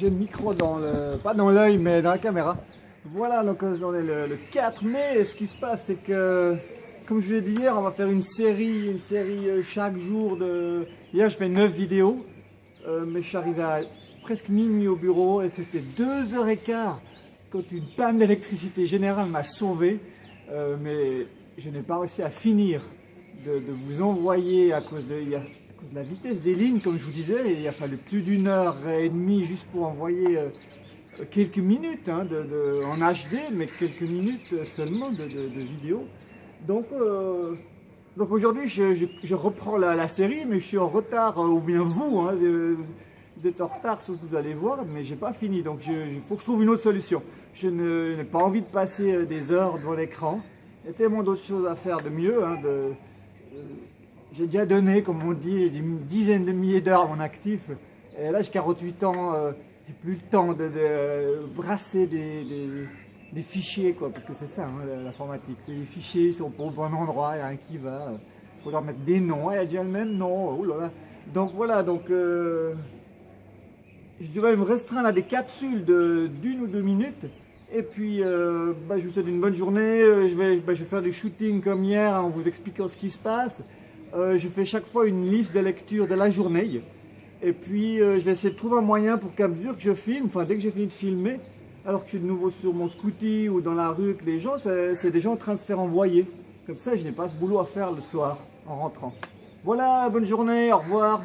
j'ai le micro dans le, pas dans l'œil, mais dans la caméra. Voilà, donc on est le, le 4 mai, ce qui se passe, c'est que, comme je l'ai dit hier, on va faire une série, une série euh, chaque jour de... Hier, je fais 9 vidéos, euh, mais je suis arrivé à presque minuit au bureau, et c'était 2h15 quand une panne d'électricité générale m'a sauvé, euh, mais je n'ai pas réussi à finir de, vous envoyer à cause de... la vitesse des lignes, comme je vous disais, il a fallu plus d'une heure et demie juste pour envoyer euh, quelques minutes hein, en HD, mais quelques minutes seulement de, vidéo. Donc, euh, donc aujourd'hui, je, reprends la, série, mais je suis en retard, euh, ou bien vous, hein, vous êtes en retard sur ce que vous allez voir, mais j'ai pas fini. Donc, il faut que je trouve une autre solution. Je n'ai pas envie de passer des heures devant l'écran. Il y a tellement d'autres choses à faire de mieux. hein, j'ai déjà donné, comme on dit, des dizaines de milliers d'heures à mon actif. Et là, j'ai 48 ans, euh, j'ai plus le temps de, de brasser des, fichiers, quoi, parce que c'est ça, hein, l'informatique. C'est les fichiers, ils sont pas au bon endroit, il y a un qui va. Il faut leur mettre des noms. Il y a déjà le même nom. Oh là là. Donc voilà, donc euh, je devrais me restreindre à des capsules d'une ou deux minutes. Et puis, euh, bah, je vous souhaite une bonne journée. Euh, Je vais, bah, je vais faire du shooting comme hier en vous expliquant ce qui se passe. Euh, je fais chaque fois une liste de lecture de la journée. Et puis, euh, je vais essayer de trouver un moyen pour qu'à mesure que je filme, enfin, dès que j'ai fini de filmer, alors que je suis de nouveau sur mon scooty ou dans la rue, que les gens, c'est c'est déjà en train de se faire envoyer. Comme ça, je n'ai pas ce boulot à faire le soir en rentrant. Voilà, bonne journée, au revoir.